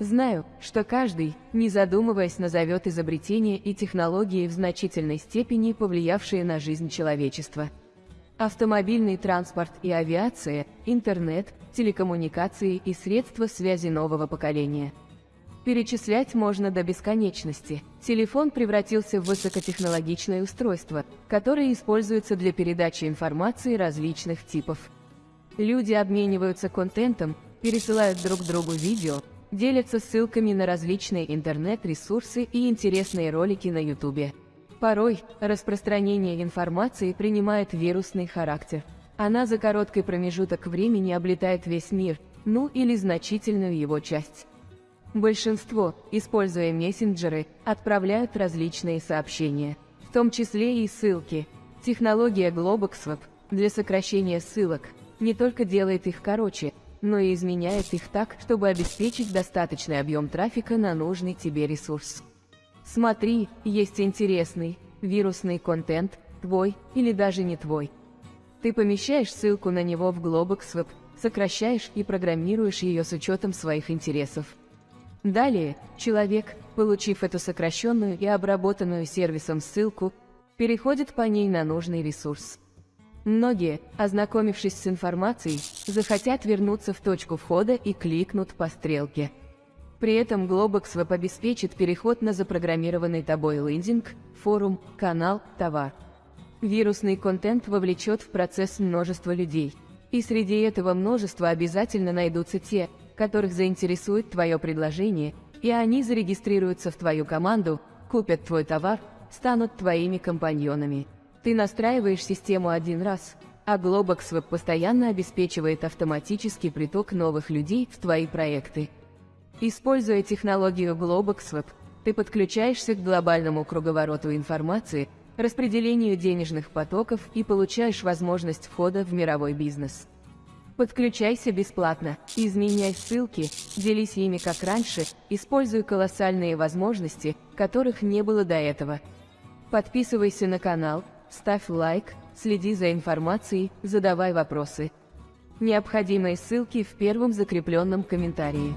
Знаю, что каждый, не задумываясь, назовет изобретения и технологии в значительной степени повлиявшие на жизнь человечества. Автомобильный транспорт и авиация, интернет, телекоммуникации и средства связи нового поколения. Перечислять можно до бесконечности. Телефон превратился в высокотехнологичное устройство, которое используется для передачи информации различных типов. Люди обмениваются контентом, пересылают друг другу видео, делятся ссылками на различные интернет-ресурсы и интересные ролики на YouTube. Порой распространение информации принимает вирусный характер. Она за короткий промежуток времени облетает весь мир, ну или значительную его часть. Большинство, используя мессенджеры, отправляют различные сообщения, в том числе и ссылки. Технология GloboxWeb для сокращения ссылок не только делает их короче, но и изменяет их так, чтобы обеспечить достаточный объем трафика на нужный тебе ресурс. Смотри, есть интересный, вирусный контент, твой или даже не твой. Ты помещаешь ссылку на него в GloboxWeb, сокращаешь и программируешь ее с учетом своих интересов. Далее, человек, получив эту сокращенную и обработанную сервисом ссылку, переходит по ней на нужный ресурс. Многие, ознакомившись с информацией, захотят вернуться в точку входа и кликнут по стрелке. При этом GloboxWeb обеспечит переход на запрограммированный тобой лендинг, форум, канал, товар. Вирусный контент вовлечет в процесс множество людей. И среди этого множества обязательно найдутся те, которых заинтересует твое предложение, и они зарегистрируются в твою команду, купят твой товар, станут твоими компаньонами. Ты настраиваешь систему один раз, а GloboxWeb постоянно обеспечивает автоматический приток новых людей в твои проекты. Используя технологию GloboxWeb, ты подключаешься к глобальному круговороту информации, распределению денежных потоков и получаешь возможность входа в мировой бизнес. Подключайся бесплатно, изменяй ссылки, делись ими как раньше, используй колоссальные возможности, которых не было до этого. Подписывайся на канал, ставь лайк, следи за информацией, задавай вопросы. Необходимые ссылки в первом закрепленном комментарии.